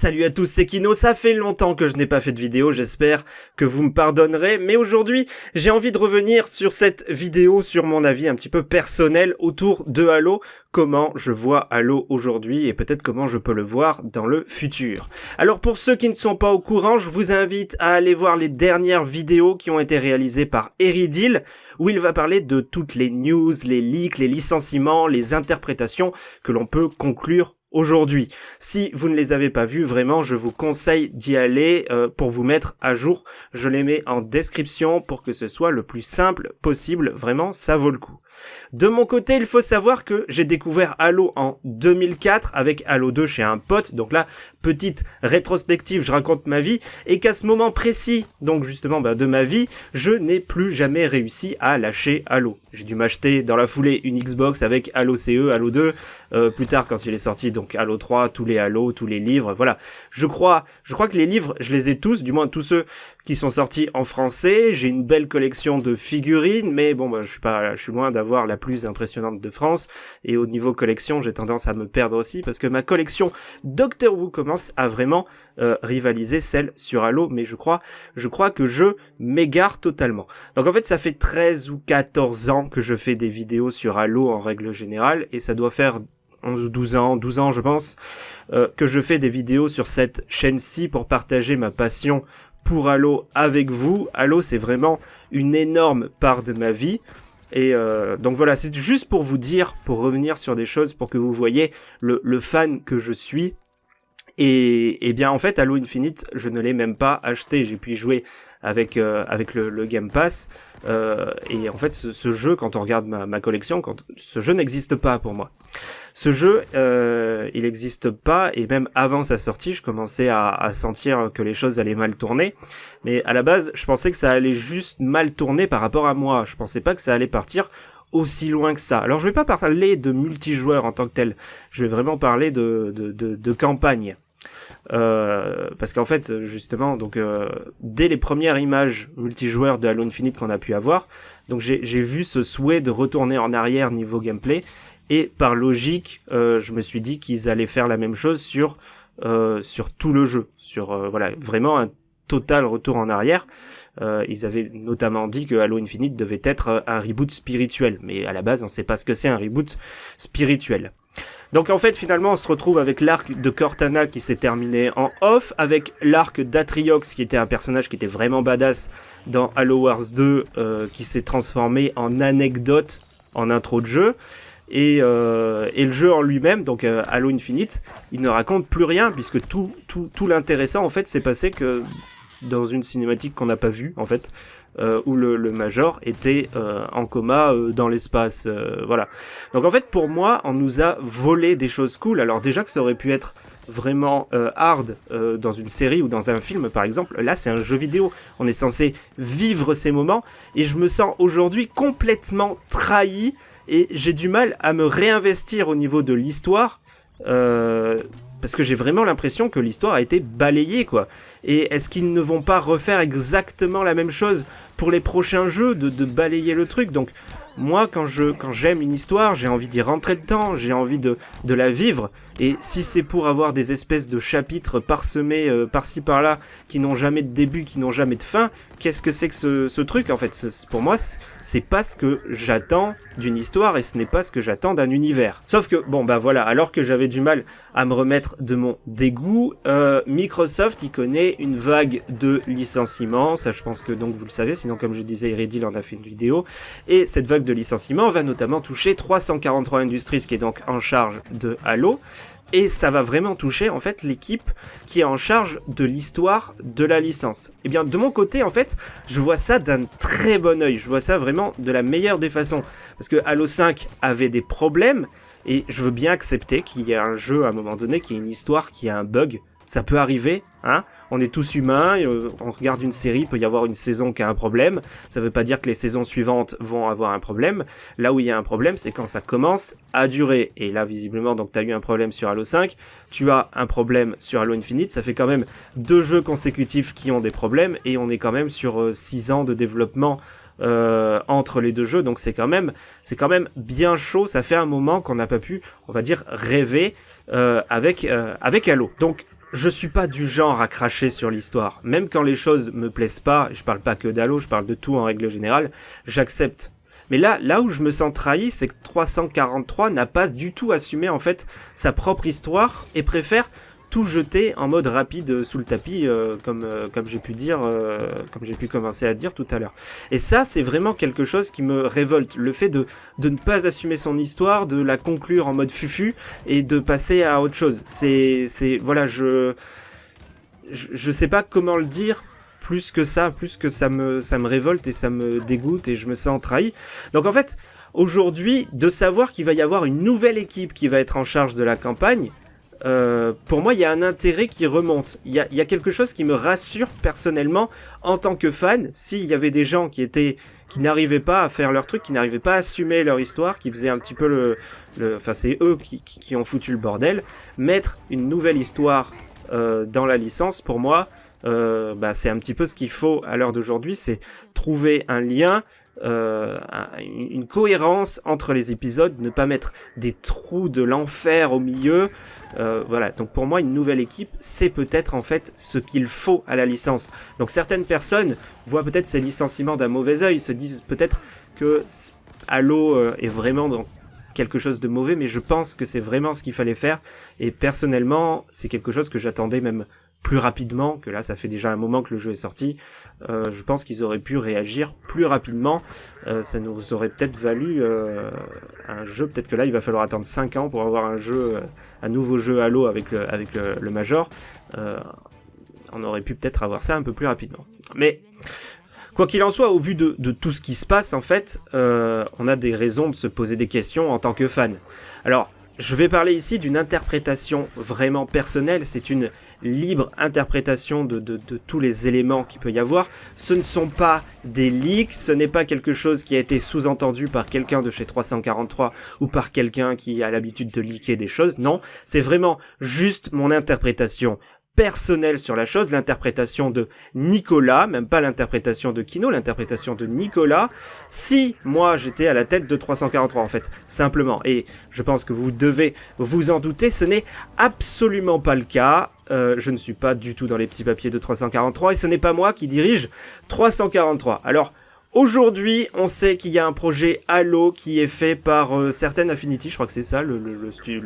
Salut à tous, c'est Kino, ça fait longtemps que je n'ai pas fait de vidéo, j'espère que vous me pardonnerez, mais aujourd'hui j'ai envie de revenir sur cette vidéo, sur mon avis un petit peu personnel autour de Halo, comment je vois Halo aujourd'hui et peut-être comment je peux le voir dans le futur. Alors pour ceux qui ne sont pas au courant, je vous invite à aller voir les dernières vidéos qui ont été réalisées par Eridil, où il va parler de toutes les news, les leaks, les licenciements, les interprétations que l'on peut conclure aujourd'hui. Si vous ne les avez pas vus, vraiment, je vous conseille d'y aller euh, pour vous mettre à jour. Je les mets en description pour que ce soit le plus simple possible. Vraiment, ça vaut le coup. De mon côté, il faut savoir que j'ai découvert Halo en 2004 avec Halo 2 chez un pote. Donc là, petite rétrospective, je raconte ma vie. Et qu'à ce moment précis, donc justement bah, de ma vie, je n'ai plus jamais réussi à lâcher Halo. J'ai dû m'acheter dans la foulée une Xbox avec Halo CE, Halo 2. Euh, plus tard, quand il est sorti, donc Halo 3, tous les Halo, tous les livres, voilà. Je crois, je crois que les livres, je les ai tous, du moins tous ceux qui sont sortis en français. J'ai une belle collection de figurines, mais bon, bah, je suis pas, je suis loin d'avoir la plus impressionnante de France. Et au niveau collection, j'ai tendance à me perdre aussi parce que ma collection Doctor Who commence à vraiment euh, rivaliser celle sur Halo, mais je crois, je crois que je m'égare totalement. Donc en fait, ça fait 13 ou 14 ans que je fais des vidéos sur Halo en règle générale, et ça doit faire 11 ou 12 ans, 12 ans je pense, euh, que je fais des vidéos sur cette chaîne-ci pour partager ma passion pour Halo avec vous. Halo c'est vraiment une énorme part de ma vie. Et euh, donc voilà, c'est juste pour vous dire, pour revenir sur des choses, pour que vous voyez le, le fan que je suis. Et, et, bien en fait, Halo Infinite, je ne l'ai même pas acheté. J'ai pu y jouer avec euh, avec le, le, Game Pass. Euh, et en fait, ce, ce, jeu, quand on regarde ma, ma collection, quand ce jeu n'existe pas pour moi. Ce jeu, euh, il n'existe pas, et même avant sa sortie, je commençais à, à, sentir que les choses allaient mal tourner. Mais à la base, je pensais que ça allait juste mal tourner par rapport à moi. Je pensais pas que ça allait partir aussi loin que ça. Alors je vais pas parler de multijoueur en tant que tel, je vais vraiment parler de, de, de, de campagne. Euh, parce qu'en fait, justement, donc euh, dès les premières images multijoueurs de Halo Infinite qu'on a pu avoir, donc j'ai vu ce souhait de retourner en arrière niveau gameplay, et par logique, euh, je me suis dit qu'ils allaient faire la même chose sur euh, sur tout le jeu, sur euh, voilà vraiment un total retour en arrière. Ils avaient notamment dit que Halo Infinite devait être un reboot spirituel, mais à la base on sait pas ce que c'est un reboot spirituel. Donc en fait finalement on se retrouve avec l'arc de Cortana qui s'est terminé en off, avec l'arc d'Atriox qui était un personnage qui était vraiment badass dans Halo Wars 2 euh, qui s'est transformé en anecdote en intro de jeu. Et, euh, le jeu en lui-même, donc euh, Halo Infinite, il ne raconte plus rien puisque tout l'intéressant en fait s'est passé que dans une cinématique qu'on n'a pas vue en fait, euh, où le, Major était euh, en coma euh, dans l'espace. voilà. Donc en fait pour moi on nous a volé des choses cool. Alors déjà que ça aurait pu être vraiment hard dans une série ou dans un film par exemple, là c'est un jeu vidéo. On est censé vivre ces moments et je me sens aujourd'hui complètement trahi et j'ai du mal à me réinvestir au niveau de l'histoire. Parce que j'ai vraiment l'impression que l'histoire a été balayée quoi. Et est-ce qu'ils ne vont pas refaire exactement la même chose pour les prochains jeux de, balayer le truc? Donc moi quand j'aime une histoire, j'ai envie d'y rentrer dedans, j'ai envie de la vivre. Et si c'est pour avoir des espèces de chapitres parsemés euh, par-ci par-là qui n'ont jamais de début, qui n'ont jamais de fin, qu'est-ce que c'est que ce, truc en fait? Pour moi, c'est pas ce que j'attends d'une histoire et ce n'est pas ce que j'attends d'un univers. Sauf que bon bah voilà, alors que j'avais du mal à me remettre de mon dégoût, euh, Microsoft il connaît une vague de licenciements, ça je pense que donc vous le savez, sinon comme je disais, Iredil en a fait une vidéo, et cette vague de licenciements va notamment toucher 343 Industries qui est donc en charge de Halo, et ça va vraiment toucher en fait l'équipe qui est en charge de l'histoire de la licence. Et eh bien de mon côté en fait, je vois ça d'un très bon oeil, je vois ça vraiment de la meilleure des façons. Parce que Halo 5 avait des problèmes, et je veux bien accepter qu'il y ait un jeu à un moment donné qui ait une histoire qui a un bug, ça peut arriver, hein. On est tous humains, euh, on regarde une série, il peut y avoir une saison qui a un problème. Ça veut pas dire que les saisons suivantes vont avoir un problème. Là où il y a un problème, c'est quand ça commence à durer. Et là, visiblement, tu as eu un problème sur Halo 5, tu as un problème sur Halo Infinite. Ça fait quand même deux jeux consécutifs qui ont des problèmes et on est quand même sur 6 euh, ans de développement euh, entre les deux jeux, donc c'est quand même bien chaud. Ça fait un moment qu'on n'a pas pu, on va dire, rêver avec avec Halo. Donc je suis pas du genre à cracher sur l'histoire. Même quand les choses me plaisent pas, je parle pas que d'Halo, je parle de tout en règle générale, j'accepte. Mais là, là où je me sens trahi, c'est que 343 n'a pas du tout assumé en fait sa propre histoire et préfère tout jeter en mode rapide sous le tapis, euh, comme, euh, comme j'ai pu dire, euh, comme j'ai pu commencer à dire tout à l'heure. Et ça, c'est vraiment quelque chose qui me révolte. Le fait de, ne pas assumer son histoire, de la conclure en mode fufu et de passer à autre chose. C'est, voilà, je, je, je sais pas comment le dire plus que ça, plus que ça ça me révolte et ça me dégoûte et je me sens trahi. Donc en fait, aujourd'hui, de savoir qu'il va y avoir une nouvelle équipe qui va être en charge de la campagne, euh, pour moi, il y a un intérêt qui remonte. Il y, a, quelque chose qui me rassure personnellement en tant que fan. S'il y avait des gens qui étaient, qui n'arrivaient pas à faire leur truc, qui n'arrivaient pas à assumer leur histoire, qui faisaient un petit peu le, enfin c'est eux qui, ont foutu le bordel. Mettre une nouvelle histoire euh, dans la licence, pour moi, euh, bah, c'est un petit peu ce qu'il faut à l'heure d'aujourd'hui, c'est trouver un lien, euh, une cohérence entre les épisodes, ne pas mettre des trous de l'enfer au milieu. Euh, voilà, donc pour moi, une nouvelle équipe, c'est peut-être en fait ce qu'il faut à la licence. Donc certaines personnes voient peut-être ces licenciements d'un mauvais oeil, se disent peut-être que Halo euh, est vraiment dans quelque chose de mauvais, mais je pense que c'est vraiment ce qu'il fallait faire. Et personnellement, c'est quelque chose que j'attendais même plus rapidement, que là ça fait déjà un moment que le jeu est sorti, euh, je pense qu'ils auraient pu réagir plus rapidement, euh, ça nous aurait peut-être valu euh, un jeu, peut-être que là il va falloir attendre 5 ans pour avoir un jeu, un nouveau jeu Halo avec le, avec le, Major, on aurait pu peut-être avoir ça un peu plus rapidement. Mais Quoi qu'il en soit, au vu de, de, tout ce qui se passe, en fait, on a des raisons de se poser des questions en tant que fan. Alors, je vais parler ici d'une interprétation vraiment personnelle, c'est une libre interprétation de, tous les éléments qu'il peut y avoir. Ce ne sont pas des leaks, ce n'est pas quelque chose qui a été sous-entendu par quelqu'un de chez 343 ou par quelqu'un qui a l'habitude de leaker des choses, non, c'est vraiment juste mon interprétation personnel sur la chose, l'interprétation de Nicolas, même pas l'interprétation de Kino, l'interprétation de Nicolas, si moi j'étais à la tête de 343 en fait, simplement. Et je pense que vous devez vous en douter, ce n'est absolument pas le cas. Euh, je ne suis pas du tout dans les petits papiers de 343 et ce n'est pas moi qui dirige 343. Alors, Aujourd'hui, on sait qu'il y a un projet Halo qui est fait par euh, Certain Affinity, je crois que c'est ça le,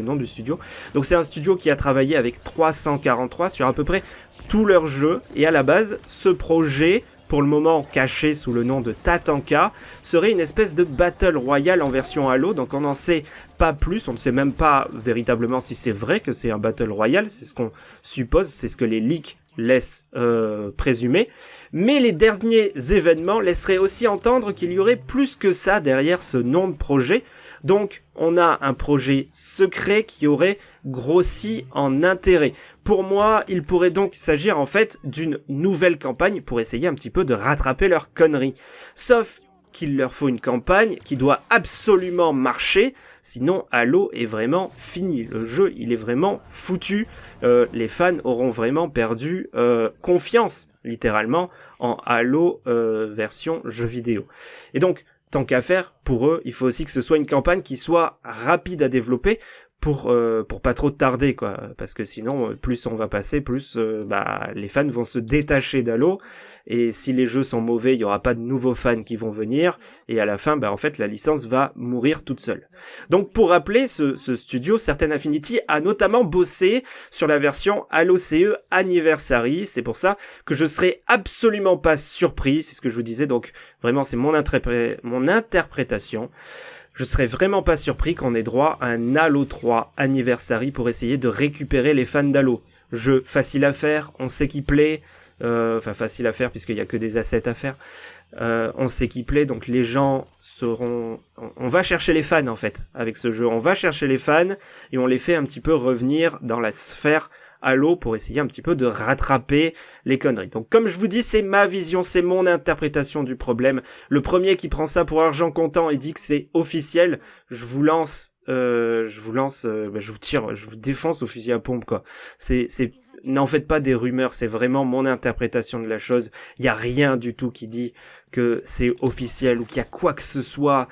nom du studio. Donc c'est un studio qui a travaillé avec 343 sur à peu près tous leurs jeux. Et à la base, ce projet, pour le moment caché sous le nom de Tatanka, serait une espèce de Battle Royale en version Halo. Donc on n'en sait pas plus, on ne sait même pas véritablement si c'est vrai que c'est un Battle Royale, c'est ce qu'on suppose, c'est ce que les leaks laisse euh, présumer. Mais les derniers événements laisseraient aussi entendre qu'il y aurait plus que ça derrière ce nom de projet. Donc on a un projet secret qui aurait grossi en intérêt. Pour moi, il pourrait donc s'agir en fait d'une nouvelle campagne pour essayer un petit peu de rattraper leur conneries. Sauf qu'il leur faut une campagne qui doit absolument marcher, sinon Halo est vraiment fini. Le jeu, il est vraiment foutu. Euh, les fans auront vraiment perdu euh, confiance, littéralement, en Halo euh, version jeu vidéo. Et donc, tant qu'à faire, pour eux, il faut aussi que ce soit une campagne qui soit rapide à développer pour euh, pour pas trop tarder quoi. Parce que sinon euh, plus on va passer plus euh, bah les fans vont se détacher d'Halo. Et si les jeux sont mauvais il y aura pas de nouveaux fans qui vont venir. Et à la fin bah en fait la licence va mourir toute seule. Donc pour rappeler ce, studio Certain Affinity a notamment bossé sur la version Halo CE Anniversary. C'est pour ça que je serai absolument pas surpris c'est ce que je vous disais. Donc vraiment c'est mon interprétation je serais vraiment pas surpris qu'on ait droit à un Halo 3 Anniversary pour essayer de récupérer les fans d'Halo. Jeu facile à faire, on sait qu'il plaît, euh, enfin facile à faire puisqu'il n'y a que des assets à faire. Euh, on sait qu'il plaît, donc les gens seront... On va chercher les fans en fait avec ce jeu. On va chercher les fans et on les fait un petit peu revenir dans la sphère Halo pour essayer un petit peu de rattraper les conneries. Donc comme je vous dis, c'est ma vision, c'est mon interprétation du problème. Le premier qui prend ça pour argent comptant et dit que c'est officiel, je vous lance, euh, je vous lance, euh, bah, je vous tire, je vous défonce au fusil à pompe quoi. C'est, c'est n'en faites pas des rumeurs, c'est vraiment mon interprétation de la chose. Il y a rien du tout qui dit que c'est officiel ou qu'il y a quoi que ce soit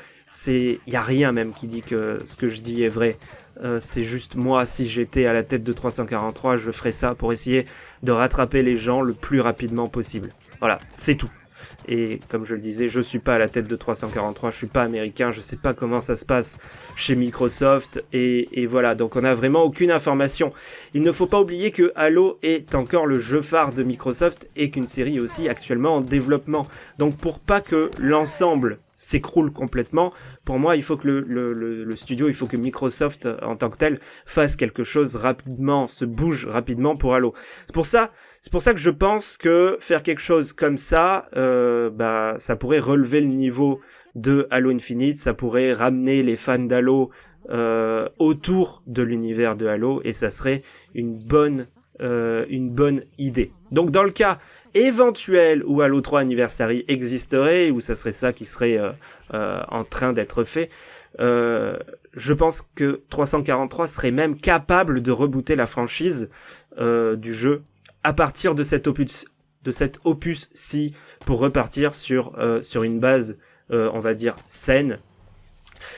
il y a rien même qui dit que ce que je dis est vrai. Euh, c'est juste moi, si j'étais à la tête de 343, je ferais ça pour essayer de rattraper les gens le plus rapidement possible. Voilà, c'est tout. Et comme je le disais, je suis pas à la tête de 343, je suis pas américain, je sais pas comment ça se passe chez Microsoft. Et, voilà, donc on a vraiment aucune information. Il ne faut pas oublier que Halo est encore le jeu phare de Microsoft et qu'une série aussi actuellement en développement. Donc pour pas que l'ensemble s'écroule complètement. Pour moi, il faut que le, studio, il faut que Microsoft en tant que tel fasse quelque chose rapidement, se bouge rapidement pour Halo. C'est pour ça, c'est pour ça que je pense que faire quelque chose comme ça, euh, bah, ça pourrait relever le niveau de Halo Infinite, ça pourrait ramener les fans d'Halo euh, autour de l'univers de Halo et ça serait une bonne euh, une bonne idée. Donc dans le cas éventuel où Halo 3 Anniversary existerait, où ça serait ça qui serait euh, euh, en train d'être fait, je pense que 343 serait même capable de rebooter la franchise du jeu à partir de cet opus de cet opus-ci pour repartir sur, sur une base, on va dire, saine,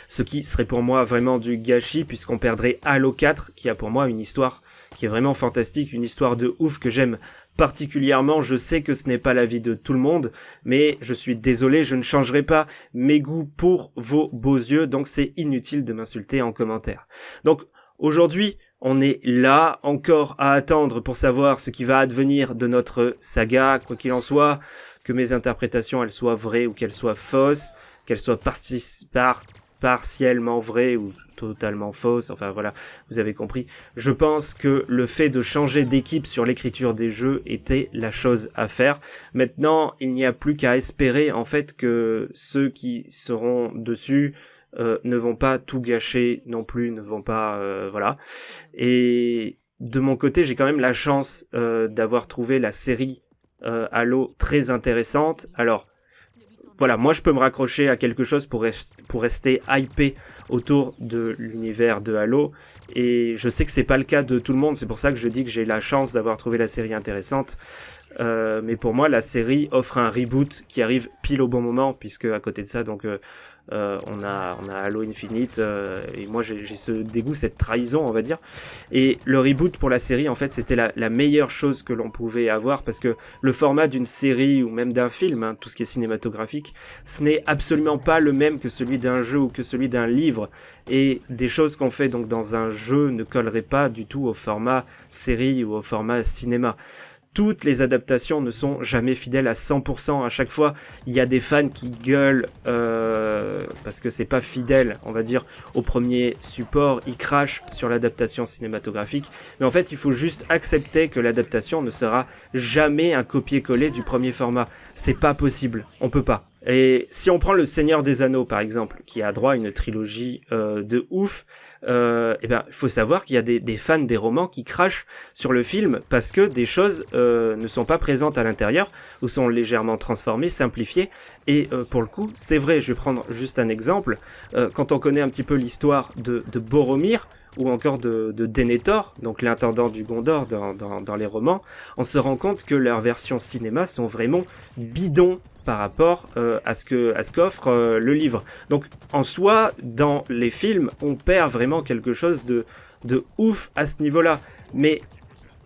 ce qui serait pour moi vraiment du gâchis puisqu'on perdrait Halo 4 qui a pour moi une histoire qui est vraiment fantastique, une histoire de ouf que j'aime particulièrement. Je sais que ce n'est pas l'avis de tout le monde, mais je suis désolé, je ne changerai pas mes goûts pour vos beaux yeux, donc c'est inutile de m'insulter en commentaire. Donc aujourd'hui, on est là encore à attendre pour savoir ce qui va advenir de notre saga, quoi qu'il en soit, que mes interprétations elles soient vraies ou qu'elles soient fausses, qu'elles soient partiellement vraies ou totalement fausse, enfin voilà, vous avez compris. Je pense que le fait de changer d'équipe sur l'écriture des jeux était la chose à faire. Maintenant, il n'y a plus qu'à espérer en fait que ceux qui seront dessus euh, ne vont pas tout gâcher non plus, ne vont pas... Euh, voilà. Et de mon côté, j'ai quand même la chance euh, d'avoir trouvé la série Halo très intéressante. Alors, voilà, moi je peux me raccrocher à quelque chose pour, pour rester hypé autour de l'univers de Halo. Et je sais que c'est pas le cas de tout le monde, c'est pour ça que je dis que j'ai la chance d'avoir trouvé la série intéressante. Euh, mais pour moi, la série offre un reboot qui arrive pile au bon moment, puisque à côté de ça, donc euh, euh, on a Halo Infinite et moi j'ai ce dégoût, cette trahison, on va dire. Et le reboot pour la série, en fait, c'était la, meilleure chose que l'on pouvait avoir parce que le format d'une série ou même d'un film, hein, tout ce qui est cinématographique, ce n'est absolument pas le même que celui d'un jeu ou que celui d'un livre. Et des choses qu'on fait donc dans un jeu ne colleraient pas du tout au format série ou au format cinéma toutes les adaptations ne sont jamais fidèles à 100%. À chaque fois, il y a des fans qui gueulent euh, parce que c'est pas fidèle, on va dire, au premier support. Ils crachent sur l'adaptation cinématographique. Mais en fait, il faut juste accepter que l'adaptation ne sera jamais un copier-coller du premier format. C'est pas possible. On peut pas. Et si on prend le Seigneur des Anneaux par exemple, qui a droit à une trilogie euh, de ouf, euh, eh ben il faut savoir qu'il y a des, des, fans des romans qui crachent sur le film parce que des choses euh, ne sont pas présentes à l'intérieur ou sont légèrement transformées, simplifiées. Et euh, pour le coup, c'est vrai. Je vais prendre juste un exemple. Euh, quand on connaît un petit peu l'histoire de, de Boromir, ou encore de, de Denethor, donc l'intendant du Gondor dans, dans, les romans, on se rend compte que leurs versions cinéma sont vraiment bidons par rapport euh, à ce qu'offre euh, le livre. Donc en soi, dans les films, on perd vraiment quelque chose de de ouf à ce niveau-là. Mais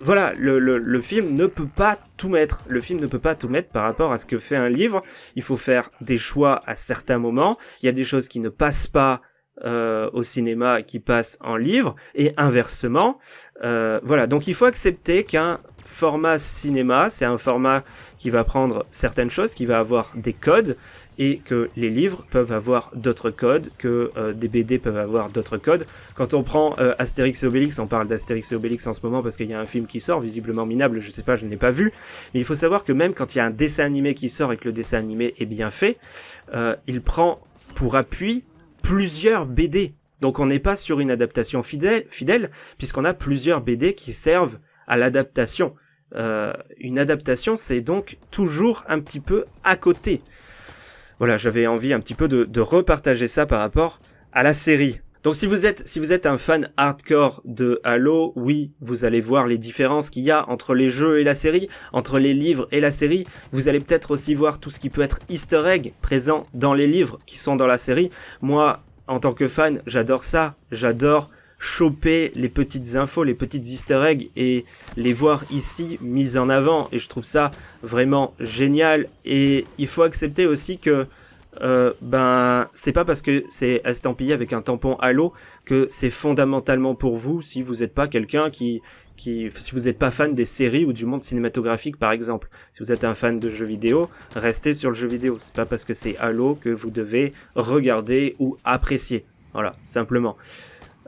voilà, le, le, film ne peut pas tout mettre. Le film ne peut pas tout mettre par rapport à ce que fait un livre. Il faut faire des choix à certains moments. Il y a des choses qui ne passent pas euh, au cinéma qui passent en livre et inversement. Euh, voilà, donc il faut accepter qu'un format cinéma, c'est un format qui va prendre certaines choses, qui va avoir des codes, et que les livres peuvent avoir d'autres codes, que euh, des BD peuvent avoir d'autres codes. Quand on prend euh, Astérix et Obélix, on parle d'Astérix et Obélix en ce moment parce qu'il y a un film qui sort, visiblement minable, je sais pas, je ne l'ai pas vu, mais il faut savoir que même quand il y a un dessin animé qui sort et que le dessin animé est bien fait, il prend pour appui plusieurs BD. Donc on n'est pas sur une adaptation fidèle, puisqu'on a plusieurs BD qui servent à l'adaptation. Euh, une adaptation, c'est donc toujours un petit peu à côté. Voilà, j'avais envie un petit peu de, repartager ça par rapport à la série. Donc si vous êtes si vous êtes un fan hardcore de Halo, oui, vous allez voir les différences qu'il y a entre les jeux et la série, entre les livres et la série. Vous allez peut-être aussi voir tout ce qui peut être easter egg présent dans les livres qui sont dans la série. Moi, en tant que fan, j'adore ça. J'adore choper les petites infos, les petites easter eggs et les voir ici mises en avant. Et je trouve ça vraiment génial. Et il faut accepter aussi que euh, ben c'est pas parce que c'est estampillé avec un tampon Halo que c'est fondamentalement pour vous si vous n'êtes pas quelqu'un qui qui si vous n'êtes pas fan des séries ou du monde cinématographique par exemple. Si vous êtes un fan de jeux vidéo restez sur le jeu vidéo. C'est pas parce que c'est Halo que vous devez regarder ou apprécier. Voilà simplement.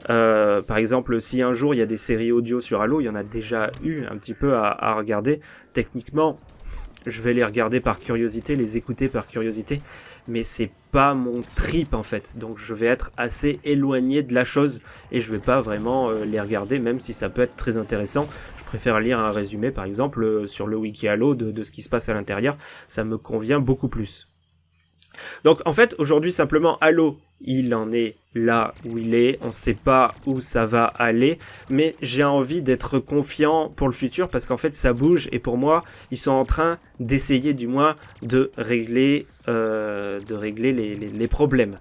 Euh, par exemple, si un jour il y a des séries audio sur Halo, il y en a déjà eu un petit peu à, regarder. Techniquement, je vais les regarder par curiosité, les écouter par curiosité, mais c'est pas mon trip en fait. Donc je vais être assez éloigné de la chose et je vais pas vraiment euh, les regarder, même si ça peut être très intéressant. Je préfère lire un résumé par exemple euh, sur le wiki Halo de, de ce qui se passe à l'intérieur. Ça me convient beaucoup plus. Donc en fait, aujourd'hui simplement Halo, il en est là où il est, on ne sait pas où ça va aller, mais j'ai envie d'être confiant pour le futur parce qu'en fait ça bouge. Et pour moi, ils sont en train d'essayer du moins de régler, euh, de régler les problèmes.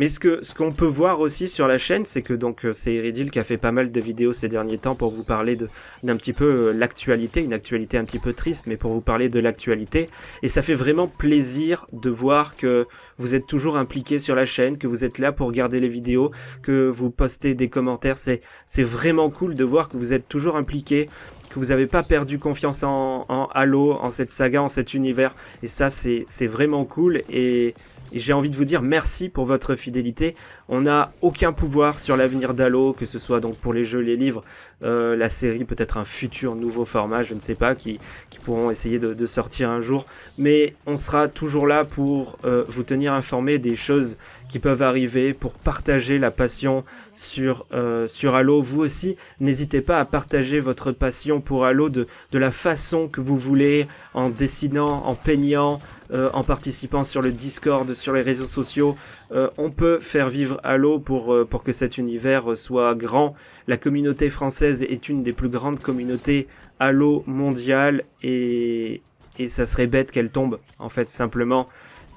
Mais ce ce qu'on peut voir aussi sur la chaîne, c'est que donc euh, c'est Iridil qui a fait pas mal de vidéos ces derniers temps pour vous parler d'un petit peu euh, l'actualité, une actualité un petit peu triste, mais pour vous parler de l'actualité. Et ça fait vraiment plaisir de voir que vous êtes toujours impliqué sur la chaîne, que vous êtes là pour regarder les vidéos, que vous postez des commentaires. C'est c'est vraiment cool de voir que vous êtes toujours impliqué que vous n'avez pas perdu confiance en, en Halo, en cette saga, en cet univers. Et ça, c'est vraiment cool. Et, et j'ai envie de vous dire merci pour votre fidélité. On n'a aucun pouvoir sur l'avenir d'Halo, que ce soit donc pour les jeux, les livres, euh, la série, peut-être un futur nouveau format, je ne sais pas, qui, pourront essayer de, sortir un jour. Mais on sera toujours là pour euh, vous tenir informé des choses qui peuvent arriver, pour partager la passion sur, euh, sur Halo. Vous aussi, n'hésitez pas à partager votre passion pour Halo de, de la façon que vous voulez, en dessinant, en peignant, en participant sur le Discord, sur les réseaux sociaux. On peut faire vivre Halo pour, pour que cet univers soit grand. La communauté française est une des plus grandes communautés Halo mondiales et, et ça serait bête qu'elle tombe, en fait, simplement.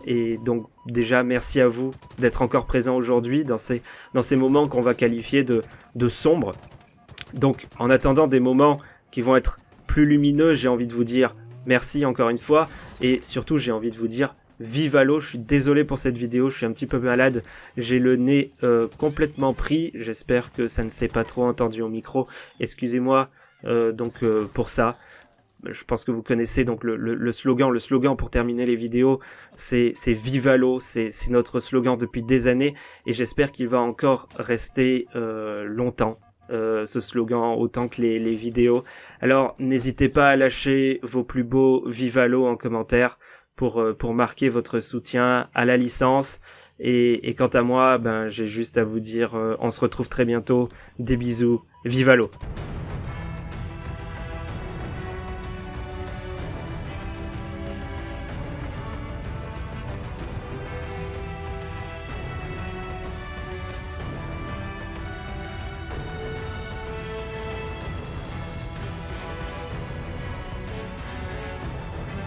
Et donc déjà, merci à vous d'être encore présent aujourd'hui dans ces, dans ces moments qu'on va qualifier de, de sombres. Donc en attendant des moments qui vont être plus lumineux, j'ai envie de vous dire merci encore une fois. Et surtout, j'ai envie de vous dire vive Halo, je suis désolé pour cette vidéo, je suis un petit peu malade, j'ai le nez euh, complètement pris, j'espère que ça ne s'est pas trop entendu au micro, excusez-moi euh, donc euh, pour ça. Je pense que vous connaissez donc le, slogan. Le slogan pour terminer les vidéos, c'est Vive Halo. C'est notre slogan depuis des années et j'espère qu'il va encore rester longtemps. Ce slogan autant que les, les vidéos. Alors n'hésitez pas à lâcher vos plus beaux Vivalo en commentaire pour, euh, pour marquer votre soutien à la licence. Et, quant à moi, ben, j'ai juste à vous dire, euh, on se retrouve très bientôt. Des bisous, Vivalo.